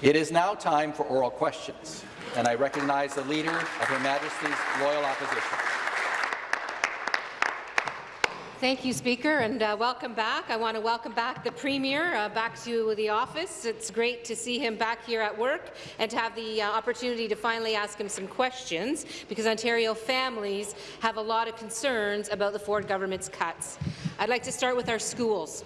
It is now time for oral questions, and I recognize the Leader of Her Majesty's Loyal Opposition. Thank you, Speaker, and uh, welcome back. I want to welcome back the Premier uh, back to the office. It's great to see him back here at work and to have the uh, opportunity to finally ask him some questions because Ontario families have a lot of concerns about the Ford government's cuts. I'd like to start with our schools.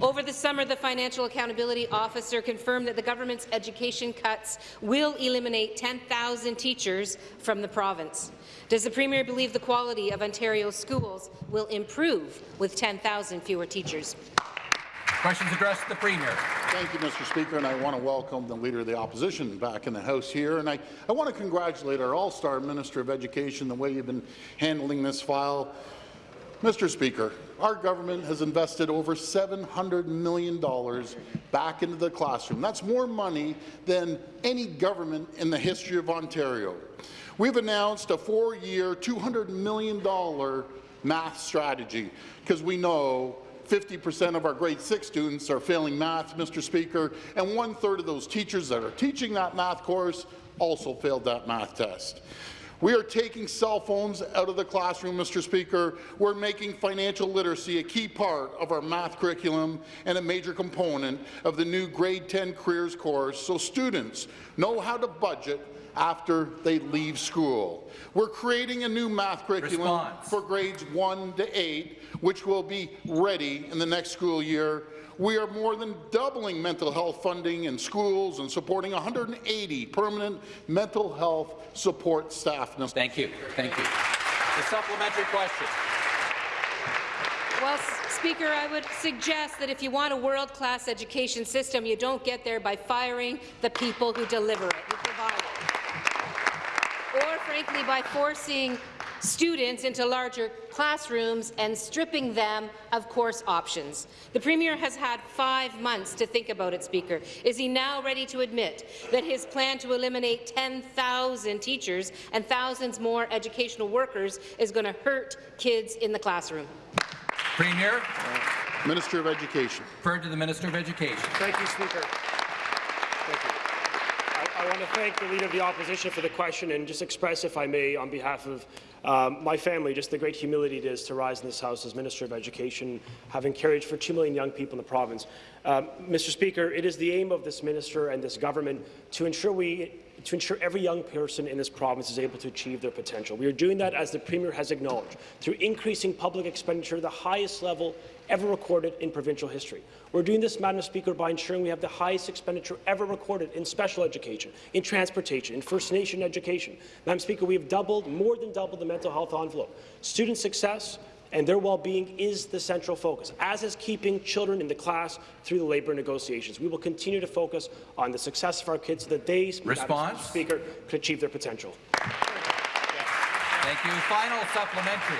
Over the summer, the Financial Accountability Officer confirmed that the government's education cuts will eliminate 10,000 teachers from the province. Does the Premier believe the quality of Ontario's schools will improve with 10,000 fewer teachers? Questions addressed to the Premier. Thank you, Mr. Speaker, and I want to welcome the Leader of the Opposition back in the House here. And I, I want to congratulate our all-star Minister of Education, the way you've been handling this file. Mr. Speaker, our government has invested over $700 million back into the classroom. That's more money than any government in the history of Ontario. We've announced a four-year, $200 million math strategy because we know 50% of our grade 6 students are failing math, Mr. Speaker, and one-third of those teachers that are teaching that math course also failed that math test. We are taking cell phones out of the classroom, Mr. Speaker. We're making financial literacy a key part of our math curriculum and a major component of the new grade 10 careers course so students know how to budget after they leave school. We're creating a new math curriculum Response. for grades 1 to 8, which will be ready in the next school year. We are more than doubling mental health funding in schools and supporting 180 permanent mental health support staff. Thank you. Thank you. The supplementary question. Well, Speaker, I would suggest that if you want a world-class education system, you don't get there by firing the people who deliver it, who provide it. Or, frankly, by forcing students into larger classrooms and stripping them of course options. The Premier has had five months to think about it, Speaker. Is he now ready to admit that his plan to eliminate 10,000 teachers and thousands more educational workers is going to hurt kids in the classroom? Premier. Minister of Education. Referred to the Minister of Education. Thank you, Speaker. Thank you. I, I want to thank the Leader of the Opposition for the question and just express, if I may, on behalf of um, my family, just the great humility it is to rise in this House as Minister of Education, having carried for 2 million young people in the province. Um, Mr. Speaker, it is the aim of this minister and this government to ensure we to ensure every young person in this province is able to achieve their potential. We are doing that, as the Premier has acknowledged, through increasing public expenditure the highest level ever recorded in provincial history. We're doing this, Madam Speaker, by ensuring we have the highest expenditure ever recorded in special education, in transportation, in First Nation education. Madam Speaker, we have doubled, more than doubled the mental health envelope. Student success, and their well-being is the central focus, as is keeping children in the class through the labour negotiations. We will continue to focus on the success of our kids so that they, Response? Speaker, can achieve their potential. Thank you. Final supplementary.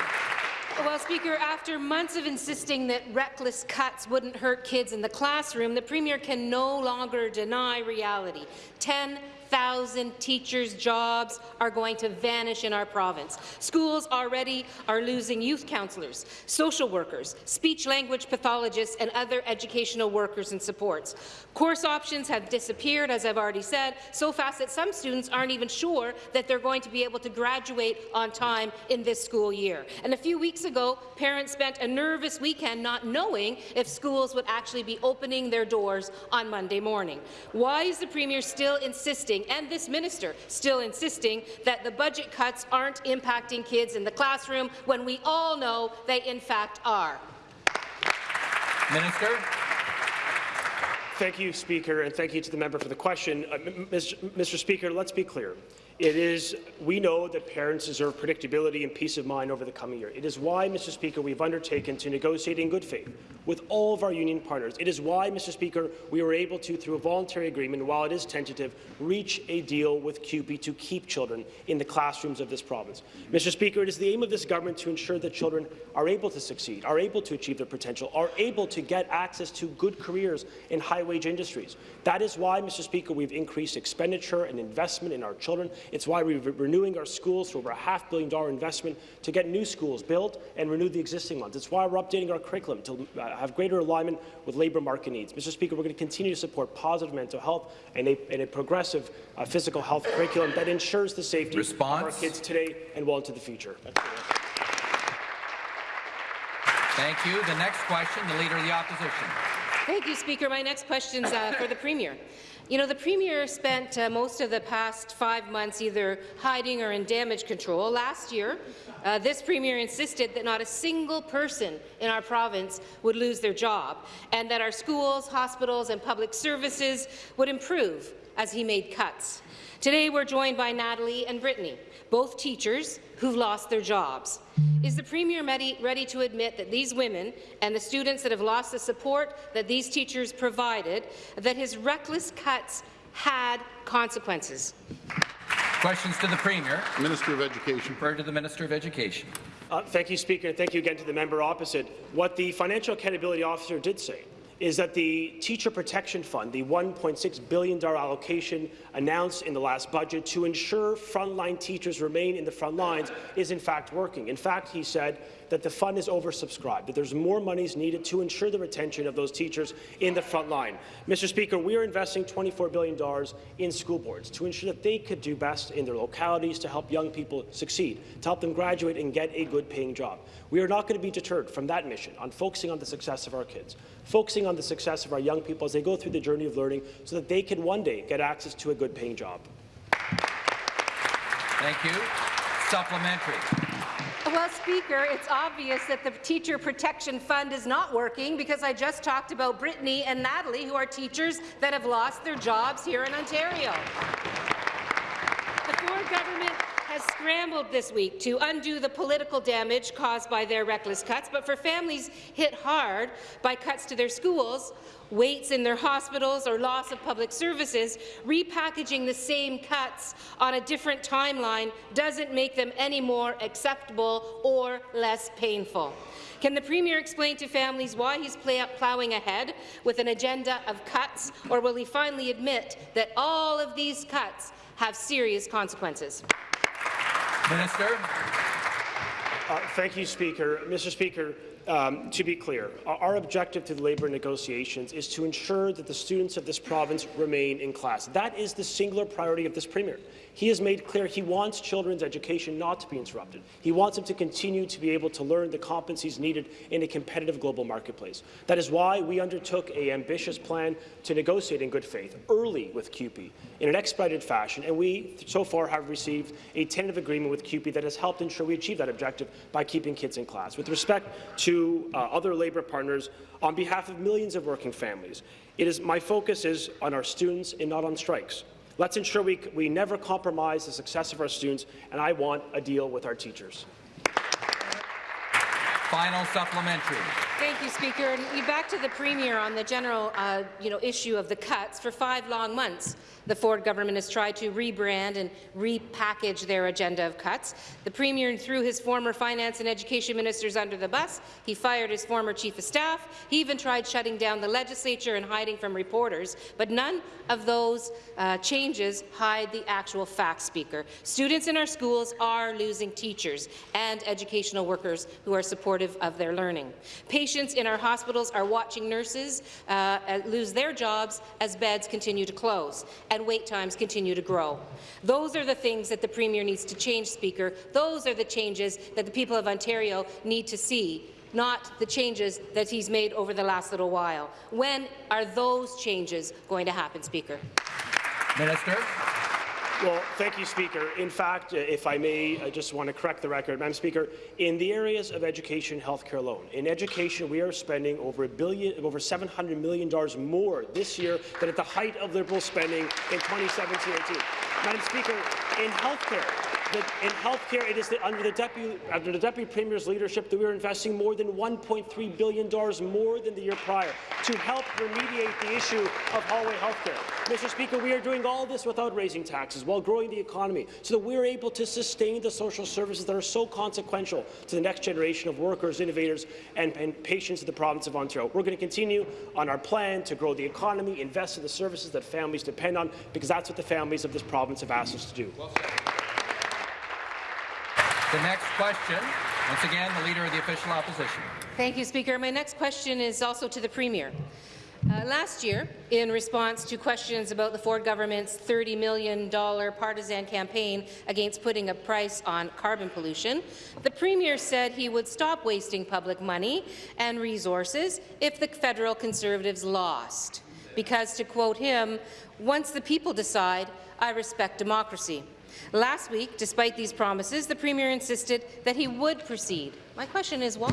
Well, Speaker, after months of insisting that reckless cuts wouldn't hurt kids in the classroom, the Premier can no longer deny reality. 10 1,000 teachers' jobs are going to vanish in our province. Schools already are losing youth counsellors, social workers, speech-language pathologists, and other educational workers and supports. Course options have disappeared, as I've already said, so fast that some students aren't even sure that they're going to be able to graduate on time in this school year. And a few weeks ago, parents spent a nervous weekend not knowing if schools would actually be opening their doors on Monday morning. Why is the Premier still insisting insisting, and this minister still insisting, that the budget cuts aren't impacting kids in the classroom when we all know they in fact are. Minister. Thank you, Speaker, and thank you to the member for the question. Uh, Mr. Speaker, let's be clear. It is, we know that parents deserve predictability and peace of mind over the coming year. It is why, Mr. Speaker, we've undertaken to negotiate in good faith with all of our union partners. It is why, Mr. Speaker, we were able to, through a voluntary agreement, while it is tentative, reach a deal with CUPE to keep children in the classrooms of this province. Mr. Speaker, it is the aim of this government to ensure that children are able to succeed, are able to achieve their potential, are able to get access to good careers in high-wage industries. That is why, Mr. Speaker, we've increased expenditure and investment in our children It's why we're renewing our schools for over a half billion dollar investment to get new schools built and renew the existing ones. It's why we're updating our curriculum to uh, have greater alignment with labour market needs. Mr. Speaker, we're going to continue to support positive mental health and a, and a progressive uh, physical health curriculum that ensures the safety Response? of our kids today and well into the future. Thank you. The next question, the Leader of the Opposition. Thank you, Speaker. My next question is uh, for the Premier. You know, the Premier spent uh, most of the past five months either hiding or in damage control. Last year, uh, this Premier insisted that not a single person in our province would lose their job and that our schools, hospitals and public services would improve as he made cuts. Today, we're joined by Natalie and Brittany, both teachers who've lost their jobs. Is the Premier ready, ready to admit that these women and the students that have lost the support that these teachers provided, that his reckless cuts had consequences? Questions to the Premier. Minister of Education. Refer to the Minister of Education. Uh, thank you, Speaker, and thank you again to the member opposite. What the Financial Accountability Officer did say is that the Teacher Protection Fund, the $1.6 billion allocation announced in the last budget to ensure frontline teachers remain in the front lines, is in fact working. In fact, he said that the fund is oversubscribed, that there's more monies needed to ensure the retention of those teachers in the front line. Mr. Speaker, we are investing $24 billion in school boards to ensure that they could do best in their localities to help young people succeed, to help them graduate and get a good paying job. We are not going to be deterred from that mission on focusing on the success of our kids, focusing on the success of our young people as they go through the journey of learning so that they can one day get access to a good paying job. Thank you. Supplementary. Well, Speaker, it's obvious that the Teacher Protection Fund is not working because I just talked about Brittany and Natalie, who are teachers that have lost their jobs here in Ontario. The Ford government has scrambled this week to undo the political damage caused by their reckless cuts, but for families hit hard by cuts to their schools, waits in their hospitals or loss of public services, repackaging the same cuts on a different timeline doesn't make them any more acceptable or less painful. Can the Premier explain to families why he's ploughing ahead with an agenda of cuts, or will he finally admit that all of these cuts have serious consequences? Minister. Uh, thank you, Speaker. Mr. Speaker, um, to be clear, our objective to the labour negotiations is to ensure that the students of this province remain in class. That is the singular priority of this Premier. He has made clear he wants children's education not to be interrupted. He wants them to continue to be able to learn the competencies needed in a competitive global marketplace. That is why we undertook an ambitious plan to negotiate in good faith early with CUPE in an expedited fashion, and we so far have received a tentative agreement with CUPE that has helped ensure we achieve that objective by keeping kids in class. With respect to uh, other labour partners, on behalf of millions of working families, it is my focus is on our students and not on strikes. Let's ensure we, we never compromise the success of our students, and I want a deal with our teachers. Final supplementary. Thank you, Speaker. And back to the Premier on the general uh, you know, issue of the cuts. For five long months, the Ford government has tried to rebrand and repackage their agenda of cuts. The Premier threw his former finance and education ministers under the bus. He fired his former chief of staff. He even tried shutting down the legislature and hiding from reporters. But none of those uh, changes hide the actual facts, Speaker. Students in our schools are losing teachers and educational workers who are supportive of their learning. Patients in our hospitals are watching nurses uh, lose their jobs as beds continue to close and wait times continue to grow. Those are the things that the Premier needs to change, Speaker. Those are the changes that the people of Ontario need to see not the changes that he's made over the last little while. When are those changes going to happen, Speaker? Minister. Well, thank you, Speaker. In fact, uh, if I may, I just want to correct the record. Madam Speaker, in the areas of education healthcare alone, in education we are spending over a billion, over $700 million more this year than at the height of Liberal spending in 2017-18. Madam Speaker, in healthcare, that in healthcare, it is the, under, the deputy, under the Deputy Premier's leadership that we are investing more than $1.3 billion more than the year prior to help remediate the issue of hallway healthcare. Mr. Speaker, we are doing all this without raising taxes, while growing the economy, so that we are able to sustain the social services that are so consequential to the next generation of workers, innovators, and, and patients of the province of Ontario. We're going to continue on our plan to grow the economy, invest in the services that families depend on, because that's what the families of this province have asked us to do. Well The next question, once again, the Leader of the Official Opposition. Thank you, Speaker. My next question is also to the Premier. Uh, last year, in response to questions about the Ford government's $30 million partisan campaign against putting a price on carbon pollution, the Premier said he would stop wasting public money and resources if the federal Conservatives lost. Because, to quote him, once the people decide, I respect democracy. Last week, despite these promises, the Premier insisted that he would proceed. My question is why?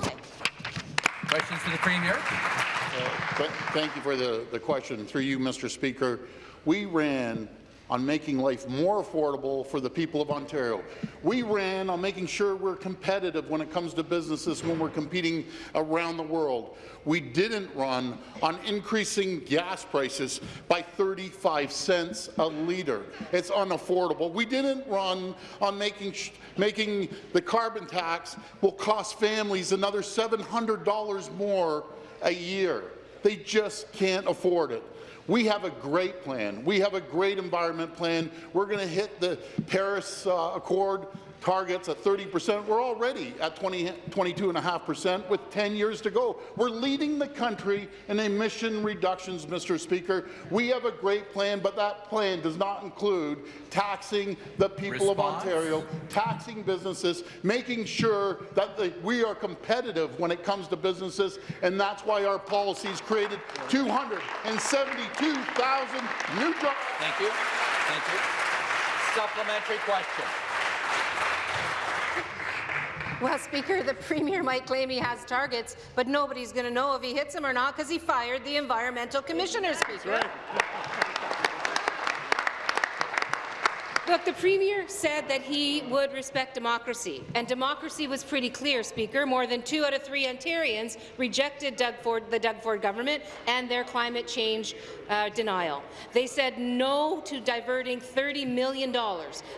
Questions to the Premier. Uh, th- Thank you for the, the question. Through you, Mr. Speaker, we ran on making life more affordable for the people of Ontario. We ran on making sure we're competitive when it comes to businesses when we're competing around the world. We didn't run on increasing gas prices by 35 cents a litre. It's unaffordable. We didn't run on making, making the carbon tax will cost families another $700 more a year. They just can't afford it. We have a great plan. We have a great environment plan. We're going to hit the Paris uh, Accord targets at 30 percent. We're already at 20, 22.5 percent with 10 years to go. We're leading the country in emission reductions, Mr. Speaker. We have a great plan, but that plan does not include taxing the people Response? of Ontario, taxing businesses, making sure that the, we are competitive when it comes to businesses, and that's why our policies created 272,000 new jobs. Thank you. Thank you. Supplementary question. Well, Speaker, the Premier might claim he has targets, but nobody's going to know if he hits them or not because he fired the Environmental Commissioner, Speaker. Look, the Premier said that he would respect democracy, and democracy was pretty clear, Speaker. More than two out of three Ontarians rejected Doug Ford, the Doug Ford government and their climate change uh, denial. They said no to diverting $30 million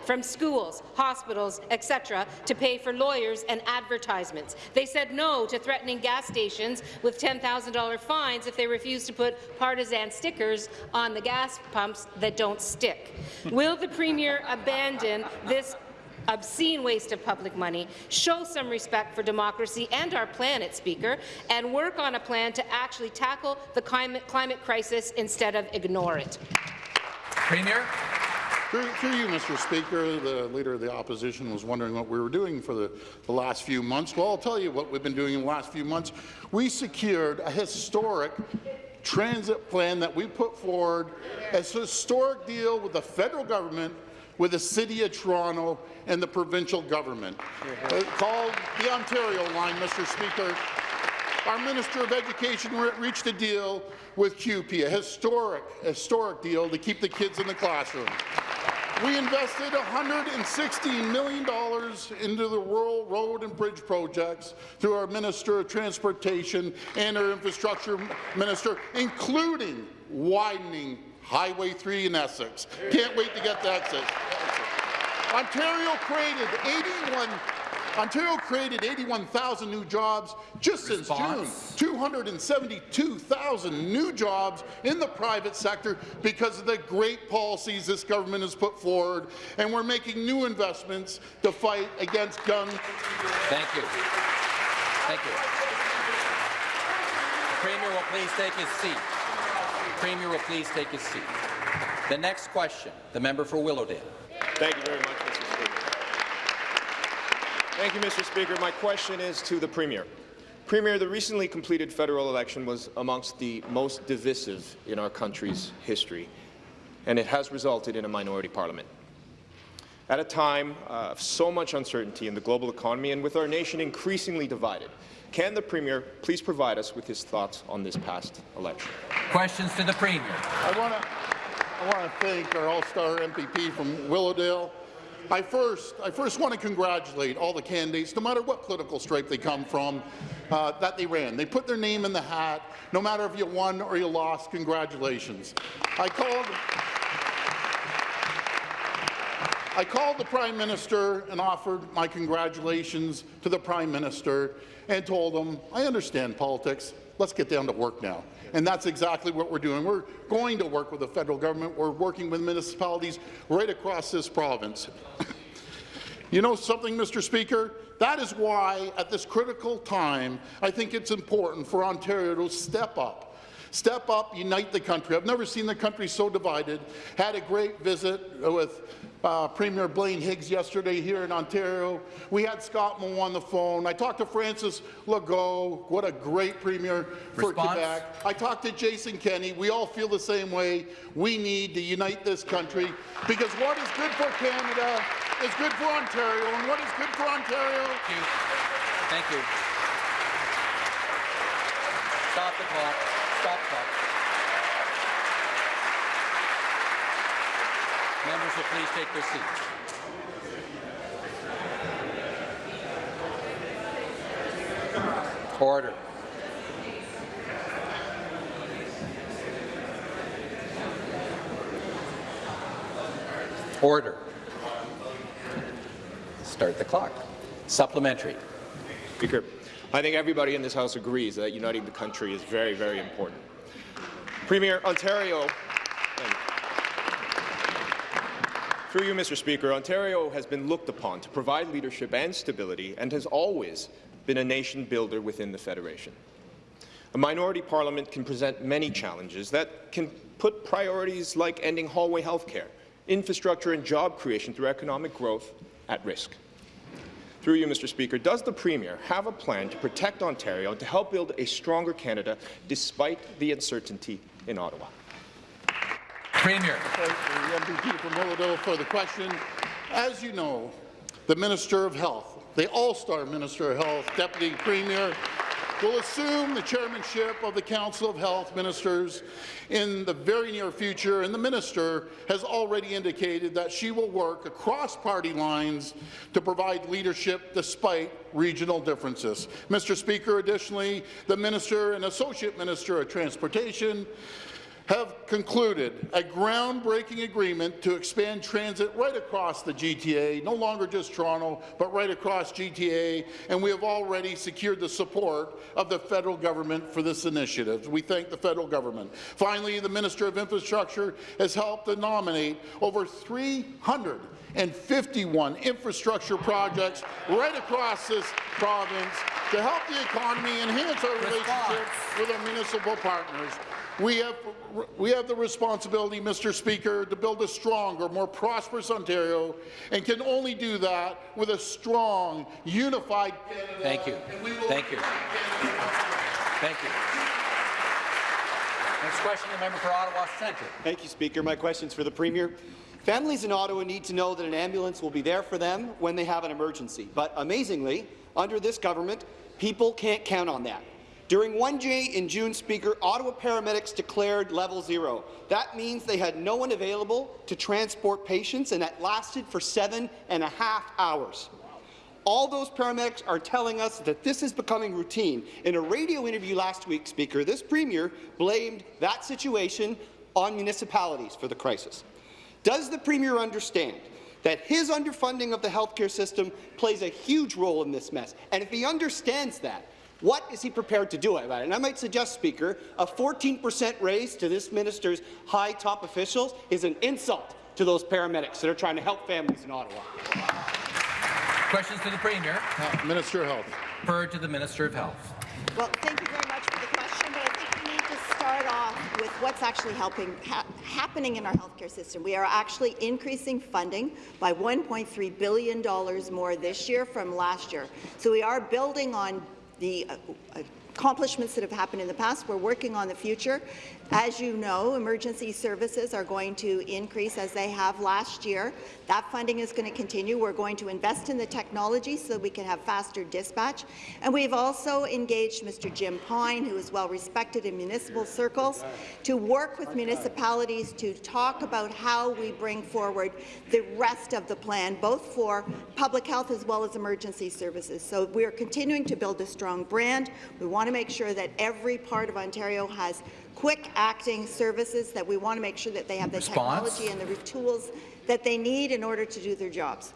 from schools, hospitals, etc., to pay for lawyers and advertisements. They said no to threatening gas stations with $10,000 fines if they refuse to put partisan stickers on the gas pumps that don't stick. Will the Premier abandon this obscene waste of public money, show some respect for democracy and our planet, Speaker, and work on a plan to actually tackle the climate, climate crisis instead of ignore it. Premier. Through, through you, Mr. Speaker, the Leader of the Opposition was wondering what we were doing for the, the last few months. Well, I'll tell you what we've been doing in the last few months. We secured a historic transit plan that we put forward, a historic deal with the federal government, with the City of Toronto, and the provincial government. Uh, called the Ontario Line, Mr. Speaker. Our Minister of Education re reached a deal with CUPE, a historic, historic deal to keep the kids in the classroom. We invested $116 million into the rural road and bridge projects through our Minister of Transportation and our Infrastructure Minister, including widening Highway 3 in Essex. Can't wait to get to Essex. Ontario created 81 Ontario created 81,000 new jobs just Response. since June. 272,000 new jobs in the private sector because of the great policies this government has put forward, and we're making new investments to fight against gun. Thank you. Thank you. The Premier will please take his seat. Premier will please take his seat. The next question, the member for Willowdale. Thank you very much, Mr. Speaker. Thank you, Mr. Speaker. My question is to the Premier. Premier, the recently completed federal election was amongst the most divisive in our country's history, and it has resulted in a minority parliament. At a time uh, of so much uncertainty in the global economy and with our nation increasingly divided, can the Premier please provide us with his thoughts on this past election? Questions to the Premier. I want to I want to thank our all-star MPP from Willowdale. I first, I first want to congratulate all the candidates, no matter what political stripe they come from, uh, that they ran. They put their name in the hat. No matter if you won or you lost, congratulations. I called. I called the Prime Minister and offered my congratulations to the Prime Minister and told him, I understand politics. Let's get down to work now. And that's exactly what we're doing. We're going to work with the federal government. We're working with municipalities right across this province. You know something, Mr. Speaker? That is why, at this critical time, I think it's important for Ontario to step up. Step up, unite the country. I've never seen the country so divided. Had a great visit with uh, Premier Blaine Higgs yesterday here in Ontario. We had Scott Moe on the phone. I talked to Francis Legault. What a great premier for Response? Quebec. I talked to Jason Kenney. We all feel the same way. We need to unite this country because what is good for Canada is good for Ontario, and what is good for Ontario Thank you. Thank you. Stop the clock. Stop the clock. Members will please take their seats. Order. Order. Start the clock. Supplementary. Speaker, I think everybody in this House agrees that uniting the country is very, very important. Premier, Ontario, and through you, Mr. Speaker, Ontario has been looked upon to provide leadership and stability and has always been a nation builder within the Federation. A minority parliament can present many challenges that can put priorities like ending hallway health care, infrastructure and job creation through economic growth at risk. Through you, Mr. Speaker, does the Premier have a plan to protect Ontario and to help build a stronger Canada despite the uncertainty in Ottawa? Premier. Thank the MPP from Willowdale for the question. As you know, the Minister of Health, the all-star Minister of Health, Deputy Premier, will assume the chairmanship of the Council of Health Ministers in the very near future, and the minister has already indicated that she will work across party lines to provide leadership despite regional differences. Mr. Speaker, additionally, the Minister and Associate Minister of Transportation have concluded a groundbreaking agreement to expand transit right across the GTA, no longer just Toronto, but right across GTA, and we have already secured the support of the federal government for this initiative. We thank the federal government. Finally, the Minister of Infrastructure has helped to nominate over 351 infrastructure projects right across this province to help the economy enhance our relationship with our municipal partners. We have, we have the responsibility, Mr. Speaker, to build a stronger, more prosperous Ontario, and can only do that with a strong, unified Canada. Thank you. And we will Thank you. Thank you. Next question, the member for Ottawa Centre. Thank you, Speaker. My question is for the Premier. Families in Ottawa need to know that an ambulance will be there for them when they have an emergency. But amazingly, under this government, people can't count on that. During one day in June, Speaker, Ottawa paramedics declared level zero. That means they had no one available to transport patients, and that lasted for seven and a half hours. All those paramedics are telling us that this is becoming routine. In a radio interview last week, Speaker, this Premier blamed that situation on municipalities for the crisis. Does the Premier understand that his underfunding of the healthcare system plays a huge role in this mess? And if he understands that, what is he prepared to do about it? And I might suggest, Speaker, a 14% raise to this minister's high top officials is an insult to those paramedics that are trying to help families in Ottawa. Questions to the Premier. Uh, Minister of Health. Referred to the Minister of Health. Well, thank you very much for the question, but I think we need to start off with what's actually helping ha happening in our healthcare system. We are actually increasing funding by $1.3 billion more this year from last year. So we are building on the uh, accomplishments that have happened in the past. We're working on the future. As you know, emergency services are going to increase as they have last year. That funding is going to continue. We're going to invest in the technology so we can have faster dispatch. And we've also engaged Mr. Jim Pine, who is well respected in municipal circles, to work with municipalities to talk about how we bring forward the rest of the plan, both for public health as well as emergency services. So we're continuing to build a strong brand. We want to make sure that every part of Ontario has quick-acting services, that we want to make sure that they have the Response? technology and the tools that they need in order to do their jobs.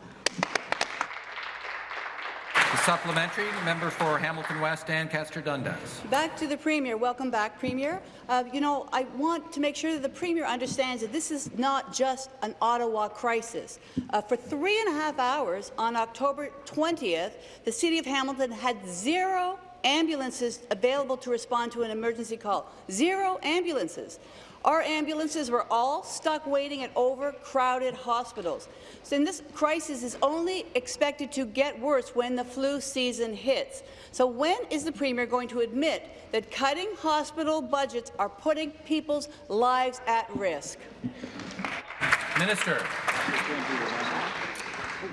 The supplementary, member for Hamilton West, Ancaster Dundas. Back to the Premier. Welcome back, Premier. Uh, you know, I want to make sure that the Premier understands that this is not just an Ottawa crisis. Uh, for three and a half hours on October 20th, the City of Hamilton had zero ambulances available to respond to an emergency call. Zero ambulances. Our ambulances were all stuck waiting at overcrowded hospitals. So this crisis is only expected to get worse when the flu season hits. So when is the Premier going to admit that cutting hospital budgets are putting people's lives at risk? Minister.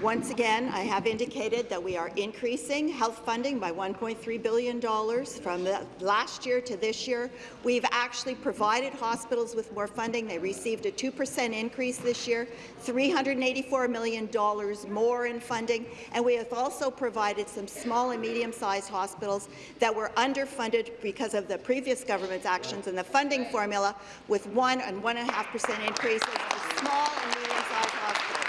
Once again, I have indicated that we are increasing health funding by $1.3 billion from last year to this year. We've actually provided hospitals with more funding. They received a 2% increase this year, $384 million more in funding, and we have also provided some small and medium-sized hospitals that were underfunded because of the previous government's actions and the funding formula with 1 and 1.5% increases for small and medium-sized hospitals.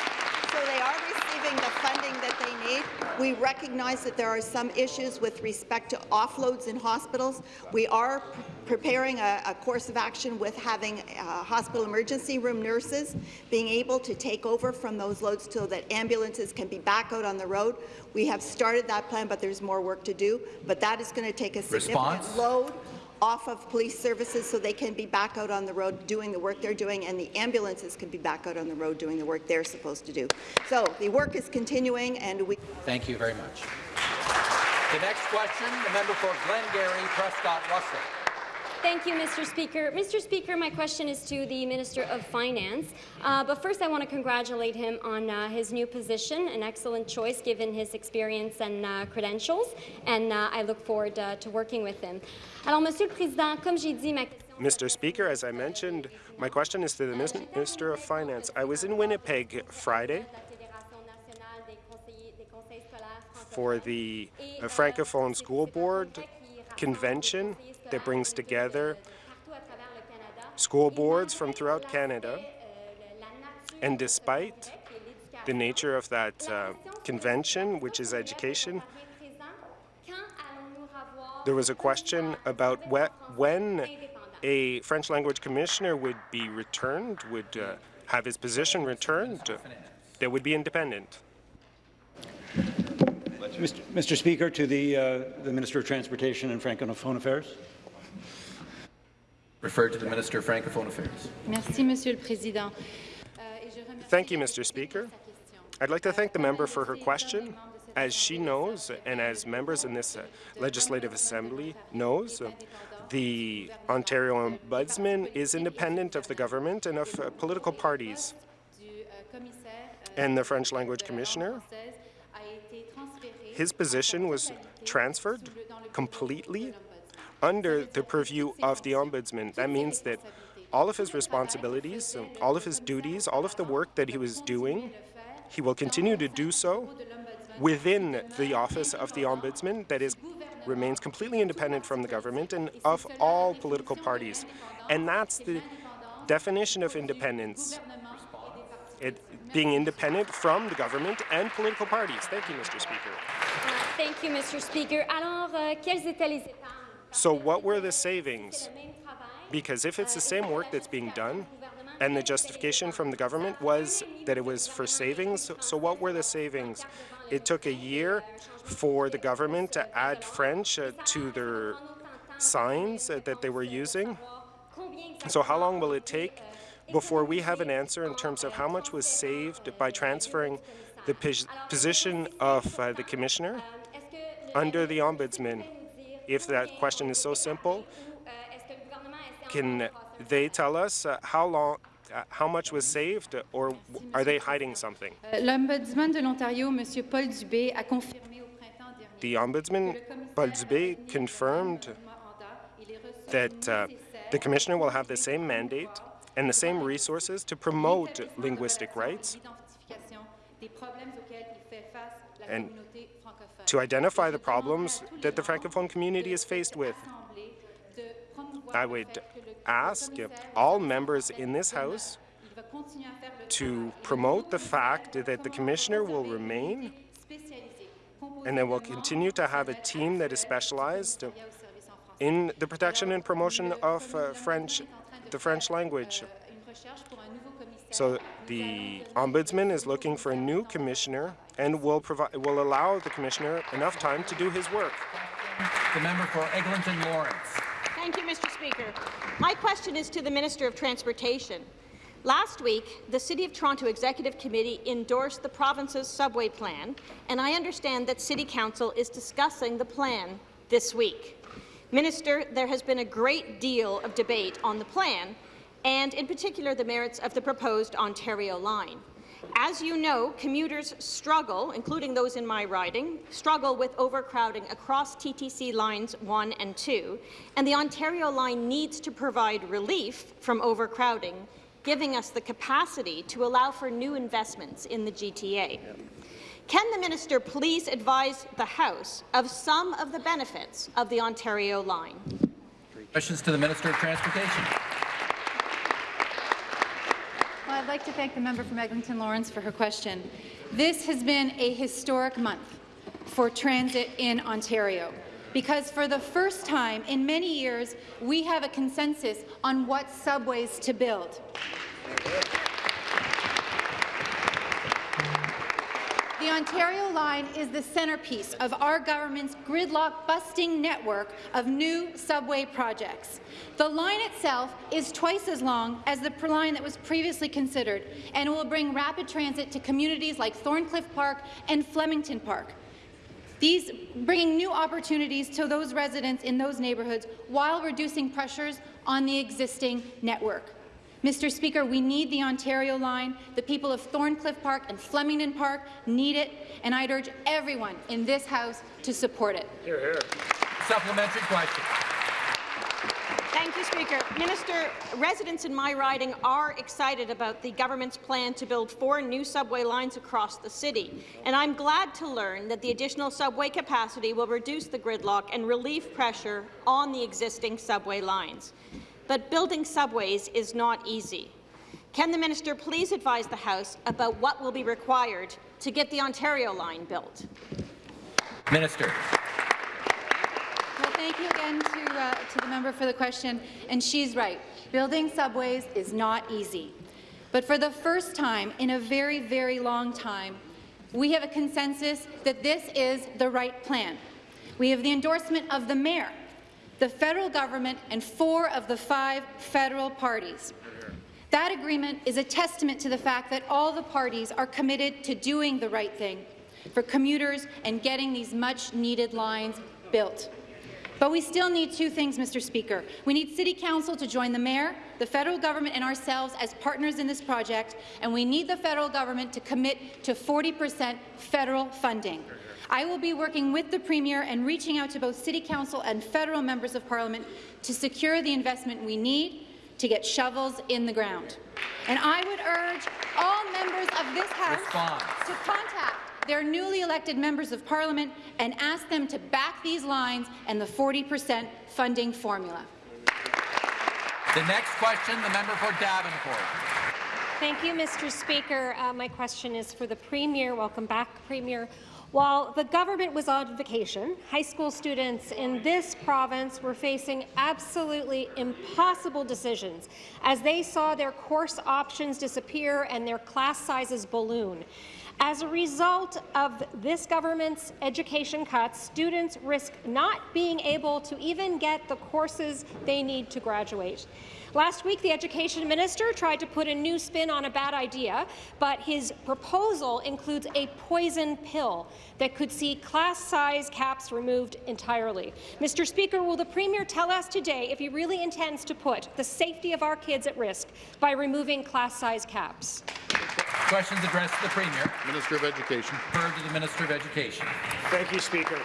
So they are the funding that they need. We recognize that there are some issues with respect to offloads in hospitals. We are preparing a, a, course of action with having uh, hospital emergency room nurses being able to take over from those loads so that ambulances can be back out on the road. We have started that plan, but there's more work to do. But that is going to take a significant Response? load off of police services so they can be back out on the road doing the work they're doing, and the ambulances can be back out on the road doing the work they're supposed to do. So the work is continuing, and we. Thank you very much. The next question, the member for Glengarry, Prescott Russell. Thank you, Mr. Speaker. Mr. Speaker, my question is to the Minister of Finance. Uh, but first, I want to congratulate him on uh, his new position, an excellent choice given his experience and uh, credentials, and uh, I look forward uh, to working with him. Alors, Monsieur le Président, comme j'ai dit, ma Mr. Speaker, as I mentioned, my question is to the Minister of Finance. I was in Winnipeg Friday for the uh, Francophone School Board convention that brings together school boards from throughout Canada. And despite the nature of that uh, convention, which is education, there was a question about when a French language commissioner would be returned, would uh, have his position returned, that would be independent. Mr. Mr. Speaker, to the, uh, the Minister of Transportation and Francophone Affairs. Referred to the Minister of Francophone Affairs. Merci, Monsieur le Président. Thank you, Mr. Speaker. I'd like to thank the member for her question. As she knows, and as members in this uh, Legislative Assembly knows, uh, the Ontario Ombudsman is independent of the government and of uh, political parties. And the French language commissioner, his position was transferred completely under the purview of the Ombudsman. That means that all of his responsibilities, all of his duties, all of the work that he was doing, he will continue to do so within the office of the Ombudsman that is remains completely independent from the government and of all political parties. And that's the definition of independence. It being independent from the government and political parties. Thank you, Mr. Speaker. Uh, thank you, Mr. Speaker. Alors, uh, quelles étaient les so what were the savings? Because if it's the same work that's being done, and the justification from the government was that it was for savings, so what were the savings? It took a year for the government to add French uh, to their signs uh, that they were using. So how long will it take before we have an answer in terms of how much was saved by transferring the position of uh, the commissioner under the ombudsman? If that question is so simple, can they tell us uh, how long, uh, how much was saved, or are they hiding something? L'Ombudsman de l'Ontario, Monsieur Paul Dubé, a confirmé au printemps dernier. The Ombudsman, Paul Dubé, confirmed that uh, the Commissioner will have the same mandate and the same resources to promote linguistic rights and to identify the problems that the Francophone community is faced with. I would ask all members in this House to promote the fact that the Commissioner will remain and then we'll continue to have a team that is specialized in the protection and promotion of uh, French, the French language. So the Ombudsman is looking for a new commissioner and will provide will allow the commissioner enough time to do his work. The member for Eglinton Lawrence. Thank you, Mr. Speaker. My question is to the Minister of Transportation. Last week, the City of Toronto Executive Committee endorsed the province's subway plan, and I understand that City Council is discussing the plan this week. Minister, there has been a great deal of debate on the plan, and in particular the merits of the proposed Ontario line. As you know, commuters struggle, including those in my riding, struggle with overcrowding across TTC lines 1 and 2, and the Ontario line needs to provide relief from overcrowding, giving us the capacity to allow for new investments in the GTA. Can the minister please advise the House of some of the benefits of the Ontario line? Questions to the Minister of Transportation. I'd like to thank the member from Eglinton Lawrence for her question. This has been a historic month for transit in Ontario because for the first time in many years, we have a consensus on what subways to build. The Ontario line is the centerpiece of our government's gridlock-busting network of new subway projects. The line itself is twice as long as the line that was previously considered and will bring rapid transit to communities like Thorncliffe Park and Flemington Park. These bringing new opportunities to those residents in those neighbourhoods while reducing pressures on the existing network. Mr. Speaker, we need the Ontario line. The people of Thorncliffe Park and Flemington Park need it, and I'd urge everyone in this House to support it. Hear, hear. Supplementary question. Thank you, Speaker. Minister, residents in my riding are excited about the government's plan to build four new subway lines across the city, and I'm glad to learn that the additional subway capacity will reduce the gridlock and relieve pressure on the existing subway lines. But building subways is not easy. Can the minister please advise the House about what will be required to get the Ontario line built? Minister. Well, thank you again to, uh, to the member for the question. And she's right. Building subways is not easy. But for the first time in a very, very long time, we have a consensus that this is the right plan. We have the endorsement of the mayor, the federal government, and four of the five federal parties. That agreement is a testament to the fact that all the parties are committed to doing the right thing for commuters and getting these much-needed lines built. But we still need two things, Mr. Speaker. We need City Council to join the Mayor, the federal government and ourselves as partners in this project, and we need the federal government to commit to 40 percent federal funding. I will be working with the Premier and reaching out to both City Council and federal members of Parliament to secure the investment we need to get shovels in the ground. And I would urge all members of this House Response. to contact their newly elected members of parliament and ask them to back these lines and the 40 percent funding formula. The next question, the member for Davenport. Thank you, Mr. Speaker. Uh, my question is for the Premier. Welcome back, Premier. While the government was on vacation, high school students in this province were facing absolutely impossible decisions as they saw their course options disappear and their class sizes balloon. As a result of this government's education cuts, students risk not being able to even get the courses they need to graduate. Last week, the education minister tried to put a new spin on a bad idea, but his proposal includes a poison pill that could see class size caps removed entirely. Mr. Speaker, will the Premier tell us today if he really intends to put the safety of our kids at risk by removing class size caps? Questions addressed to the Premier. Minister of Education. Referred to the Minister of Education. Thank you, Speaker.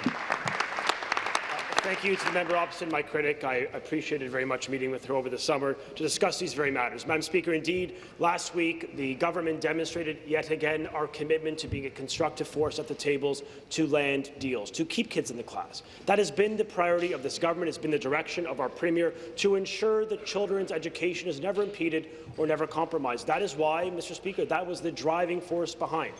Thank you to the member opposite my critic. I appreciated very much meeting with her over the summer to discuss these very matters. Madam Speaker, indeed, last week the government demonstrated yet again our commitment to being a constructive force at the tables to land deals, to keep kids in the class. That has been the priority of this government. It's been the direction of our Premier to ensure that children's education is never impeded or never compromised. That is why, Mr. Speaker, that was the driving force behind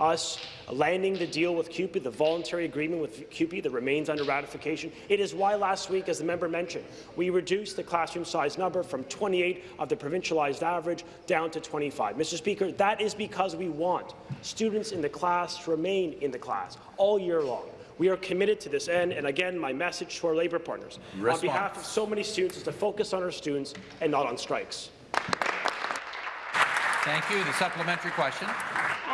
us landing the deal with CUPE, the voluntary agreement with CUPE that remains under ratification. It is why last week, as the member mentioned, we reduced the classroom size number from 28 of the provincialized average down to 25. Mr. Speaker, that is because we want students in the class to remain in the class all year long. We are committed to this end, and again, my message to our labour partners Response. on behalf of so many students is to focus on our students and not on strikes. Thank you. The supplementary question.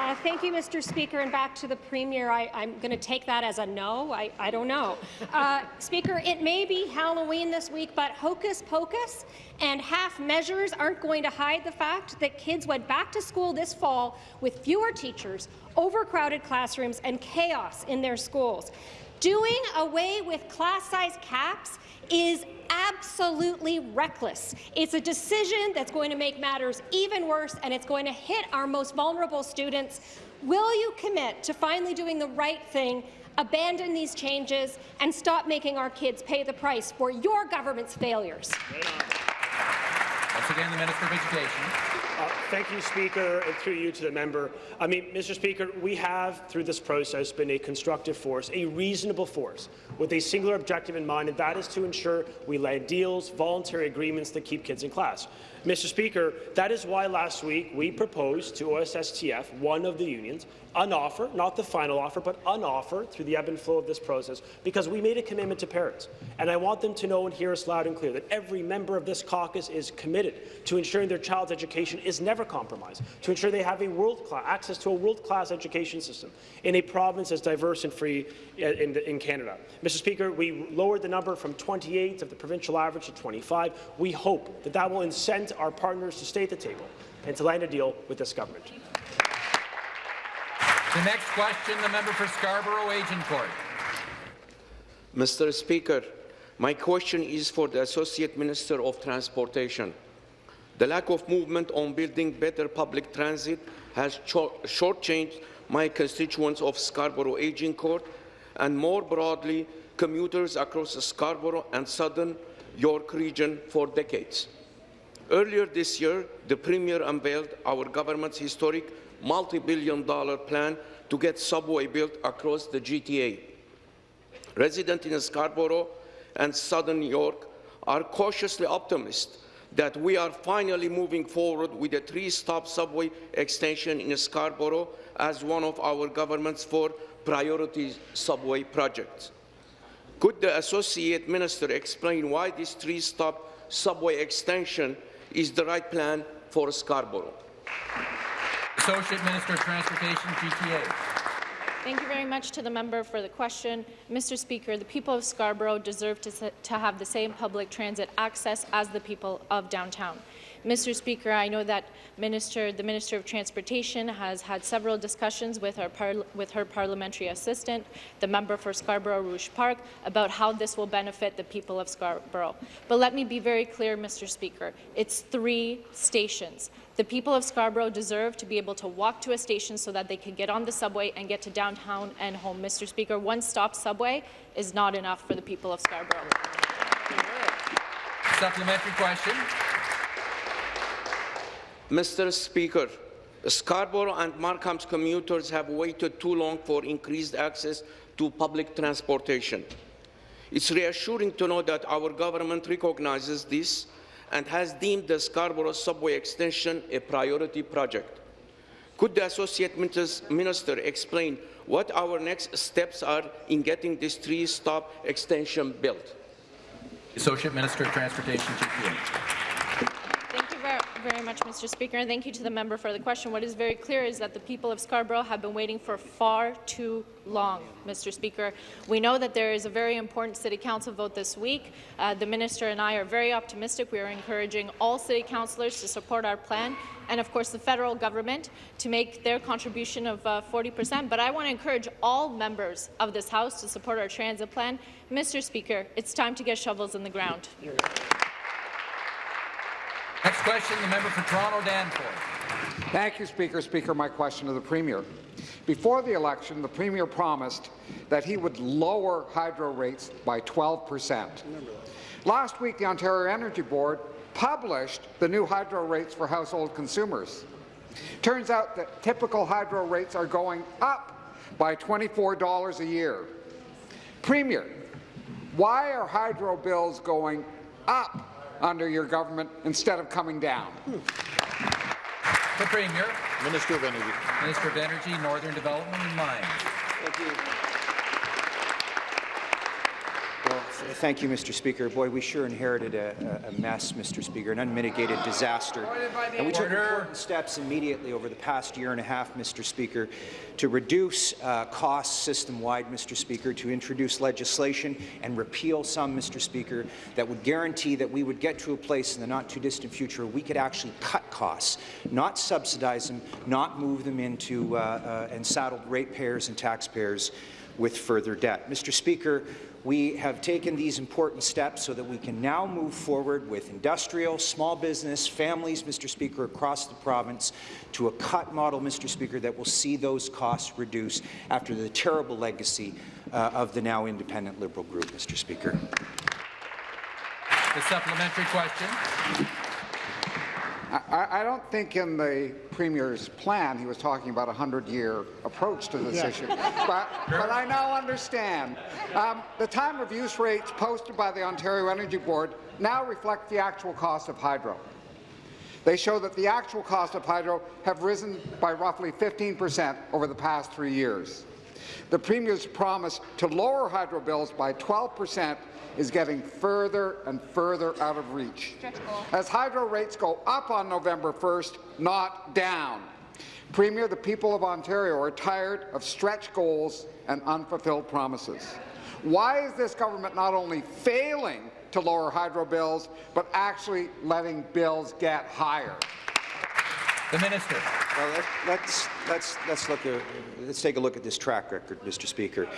Uh, thank you, Mr. Speaker. And back to the Premier, I, am going to take that as a no. I, I don't know. Uh, Speaker, it may be Halloween this week, but hocus pocus and half measures aren't going to hide the fact that kids went back to school this fall with fewer teachers, overcrowded classrooms, and chaos in their schools. Doing away with class size caps is absolutely reckless. It's a decision that's going to make matters even worse, and it's going to hit our most vulnerable students. Will you commit to finally doing the right thing, abandon these changes, and stop making our kids pay the price for your government's failures? Once again, the Minister of Education. Uh, thank you, Speaker, and through you to the member. I mean, Mr. Speaker, we have, through this process, been a constructive force, a reasonable force, with a singular objective in mind, and that is to ensure we land deals, voluntary agreements that keep kids in class. Mr. Speaker, that is why last week we proposed to OSSTF, one of the unions, an offer, not the final offer, but an offer through the ebb and flow of this process, because we made a commitment to parents. And I want them to know and hear us loud and clear that every member of this caucus is committed to ensuring their child's education is never compromised, to ensure they have a world-class access to a world-class education system in a province as diverse and free uh, in, in Canada. Mr. Speaker, we lowered the number from 28 of the provincial average to 25. We hope that that will incent our partners to stay at the table and to land a deal with this government. The next question, the member for Scarborough Agincourt. Mr. Speaker, my question is for the Associate Minister of Transportation. The lack of movement on building better public transit has shortchanged my constituents of Scarborough Agincourt and more broadly commuters across Scarborough and Southern York region for decades. Earlier this year, the Premier unveiled our government's historic multi-billion dollar plan to get subway built across the GTA. Residents in Scarborough and Southern York are cautiously optimistic that we are finally moving forward with a three-stop subway extension in Scarborough as one of our government's four priority subway projects. Could the Associate Minister explain why this three-stop subway extension is the right plan for Scarborough? Associate Minister of Transportation, GTA. Thank you very much to the member for the question. Mr. Speaker, the people of Scarborough deserve to, to have the same public transit access as the people of downtown. Mr. Speaker, I know that Minister, the Minister of Transportation has had several discussions with, with her parliamentary assistant, the member for Scarborough Rouge Park, about how this will benefit the people of Scarborough. But let me be very clear, Mr. Speaker. It's three stations. The people of Scarborough deserve to be able to walk to a station so that they can get on the subway and get to downtown and home. Mr. Speaker, one-stop subway is not enough for the people of Scarborough. Supplementary question. Mr. Speaker, Scarborough and Markham's commuters have waited too long for increased access to public transportation. It's reassuring to know that our government recognizes this and has deemed the Scarborough subway extension a priority project. Could the Associate Minister explain what our next steps are in getting this three-stop extension built? Associate Minister of Transportation, GTA very much, Mr. Speaker, and thank you to the member for the question. What is very clear is that the people of Scarborough have been waiting for far too long, Mr. Speaker. We know that there is a very important City Council vote this week. Uh, the minister and I are very optimistic. We are encouraging all City councillors to support our plan and, of course, the federal government to make their contribution of uh, 40 percent. But I want to encourage all members of this House to support our transit plan. Mr. Speaker, it's time to get shovels in the ground. Next question, the member for Toronto Danforth. Thank you, Speaker. Speaker, my question to the Premier. Before the election, the Premier promised that he would lower hydro rates by 12 percent. Last week, the Ontario Energy Board published the new hydro rates for household consumers. Turns out that typical hydro rates are going up by $24 a year. Premier, why are hydro bills going up under your government instead of coming down? The Premier. Minister of Energy. Minister of Energy, Northern Development and Mines. Thank you. Well, thank you, Mr. Speaker. Boy, we sure inherited a, a mess, Mr. Speaker, an unmitigated disaster. And we took important steps immediately over the past year and a half, Mr. Speaker, to reduce uh, costs system-wide, Mr. Speaker, to introduce legislation and repeal some, Mr. Speaker, that would guarantee that we would get to a place in the not-too-distant future where we could actually cut costs, not subsidize them, not move them into uh, uh, and saddle ratepayers and taxpayers with further debt. Mr. Speaker, we have taken these important steps so that we can now move forward with industrial, small business, families, Mr. Speaker, across the province to a cut model, Mr. Speaker, that will see those costs reduced after the terrible legacy uh, of the now independent Liberal group, Mr. Speaker. The supplementary question. I, I don't think in the Premier's plan he was talking about a 100-year approach to this Yeah. issue. But, but I now understand. Um, the time of use rates posted by the Ontario Energy Board now reflect the actual cost of hydro. They show that the actual cost of hydro have risen by roughly 15 percent over the past three years. The Premier's promise to lower hydro bills by 12 percent is getting further and further out of reach. As hydro rates go up on November 1st, not down. Premier, the people of Ontario are tired of stretch goals and unfulfilled promises. Why is this government not only failing to lower hydro bills, but actually letting bills get higher? The minister. Well, let, let's let's let's look let's take a look at this track record, Mr. Speaker.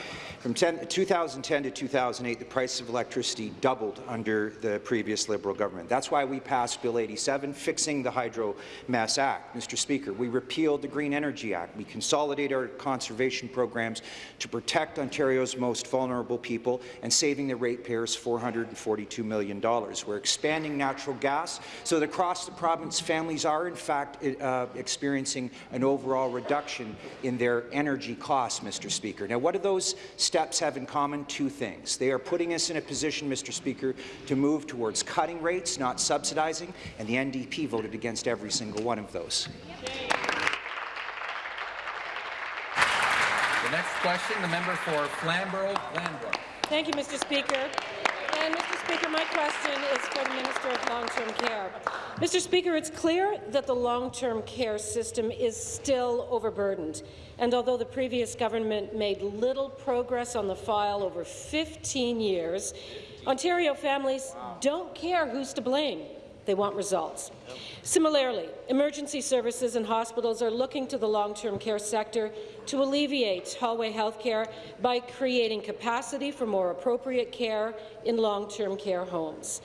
From 10, 2010 to 2008, the price of electricity doubled under the previous Liberal government. That's why we passed Bill 87, fixing the Hydro Mess Act. Mr. Speaker, we repealed the Green Energy Act. We consolidated our conservation programs to protect Ontario's most vulnerable people and saving the ratepayers $442 million. We're expanding natural gas so that across the province, families are in fact uh, experiencing an overall reduction in their energy costs, Mr. Speaker. Now, what do those steps have in common? Two things. They are putting us in a position, Mr. Speaker, to move towards cutting rates, not subsidizing, and the NDP voted against every single one of those. The next question, the member for Flamborough-Glanbrook. Thank you, Mr. Speaker. And, Mr. Speaker, my question is for the Minister of Long-Term Care. Mr. Speaker, it's clear that the long-term care system is still overburdened. And although the previous government made little progress on the file over 15 years, Ontario families don't care who's to blame. They want results. Similarly, emergency services and hospitals are looking to the long-term care sector to alleviate hallway health care by creating capacity for more appropriate care in long-term care homes.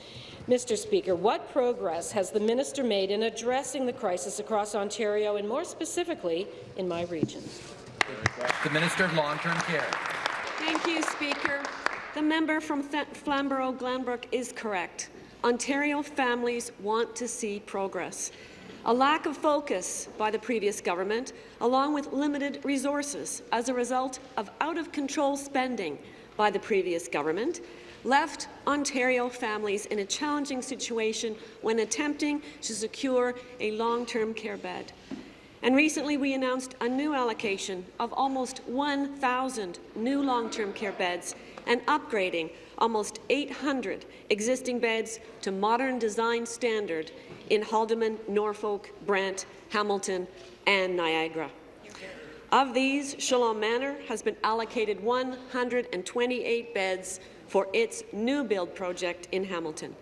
Mr. Speaker, what progress has the minister made in addressing the crisis across Ontario and more specifically in my region? The Minister of Long-Term Care. Thank you, Speaker. The member from Flamborough-Glanbrook is correct. Ontario families want to see progress. A lack of focus by the previous government, along with limited resources as a result of out-of-control spending by the previous government, left Ontario families in a challenging situation when attempting to secure a long-term care bed. And recently we announced a new allocation of almost 1,000 new long-term care beds and upgrading almost 800 existing beds to modern design standard in Haldimand, Norfolk, Brant, Hamilton and Niagara. Of these, Shalom Manor has been allocated 128 beds for its new build project in Hamilton.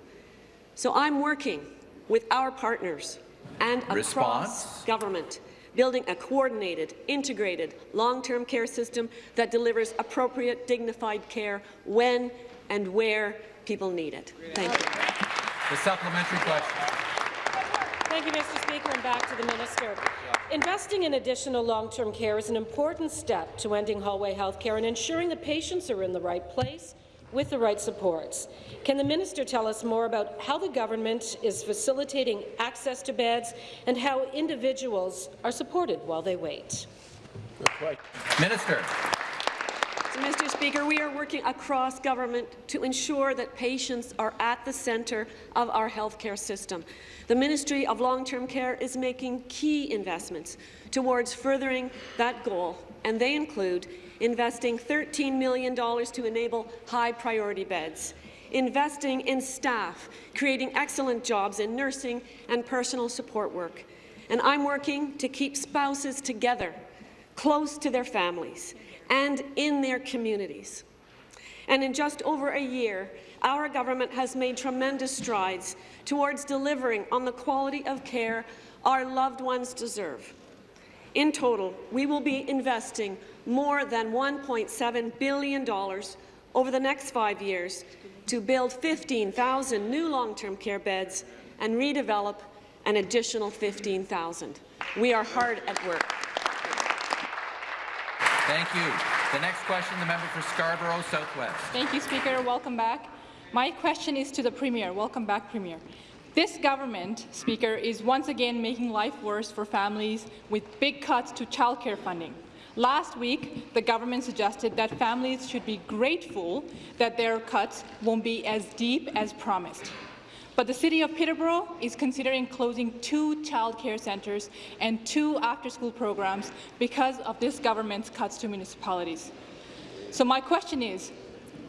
So I'm working with our partners and across Response? government, building a coordinated, integrated, long-term care system that delivers appropriate, dignified care when and where people need it. Thank you. The supplementary question. Thank you, Mr. Speaker, and back to the minister. Investing in additional long-term care is an important step to ending hallway health care and ensuring the patients are in the right place with the right supports. Can the minister tell us more about how the government is facilitating access to beds and how individuals are supported while they wait? Minister. So, Mr. Speaker, we are working across government to ensure that patients are at the centre of our healthcare system. The Ministry of Long-Term Care is making key investments towards furthering that goal, and they include investing $13 million to enable high-priority beds, investing in staff, creating excellent jobs in nursing and personal support work. And I'm working to keep spouses together, close to their families, and in their communities. And in just over a year, our government has made tremendous strides towards delivering on the quality of care our loved ones deserve. In total, we will be investing more than $1.7 billion over the next five years to build 15,000 new long-term care beds and redevelop an additional 15,000. We are hard at work. Thank you. The next question, the member for Scarborough Southwest. Thank you, Speaker. Welcome back. My question is to the Premier. Welcome back, Premier. This government, Speaker, is once again making life worse for families with big cuts to childcare funding. Last week, the government suggested that families should be grateful that their cuts won't be as deep as promised. But the City of Peterborough is considering closing two childcare centres and two after-school programs because of this government's cuts to municipalities. So my question is,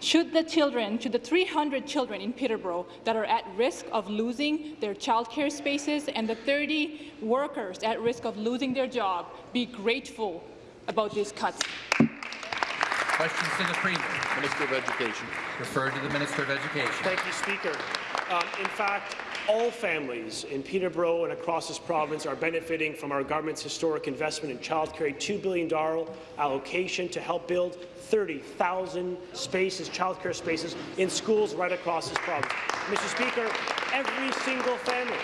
should the children, should the 300 children in Peterborough that are at risk of losing their childcare spaces and the 30 workers at risk of losing their job be grateful about these cuts? Questions to the Premier. Minister of Education. Referred to the Minister of Education. Thank you, Speaker. Um, in fact, all families in Peterborough and across this province are benefiting from our government's historic investment in childcare, a $2 billion allocation to help build 30,000 spaces, childcare spaces, in schools right across this province. Mr. Speaker, every single family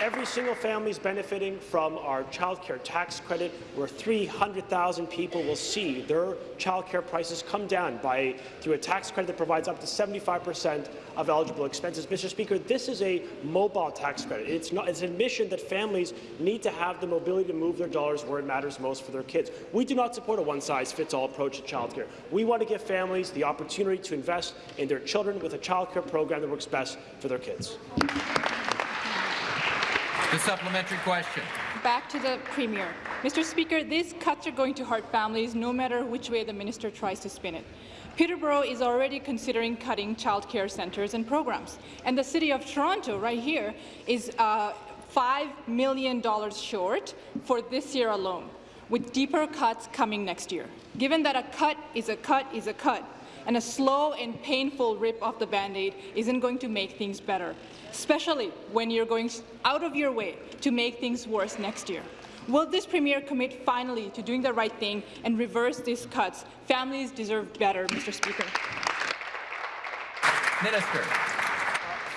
Every single family is benefiting from our child care tax credit, where 300,000 people will see their child care prices come down by through a tax credit that provides up to 75 percent of eligible expenses. Mr. Speaker, this is a mobile tax credit. It's, not, it's an admission that families need to have the mobility to move their dollars where it matters most for their kids. We do not support a one-size-fits-all approach to child care. We want to give families the opportunity to invest in their children with a child care program that works best for their kids. The supplementary question. Back to the Premier. Mr. Speaker, these cuts are going to hurt families no matter which way the minister tries to spin it. Peterborough is already considering cutting childcare centres and programs, and the City of Toronto, right here, is uh, $5 million short for this year alone, with deeper cuts coming next year. Given that a cut is a cut is a cut, and a slow and painful rip off the Band-Aid isn't going to make things better, especially when you're going out of your way to make things worse next year. Will this Premier commit finally to doing the right thing and reverse these cuts? Families deserve better, Mr. Speaker. Minister.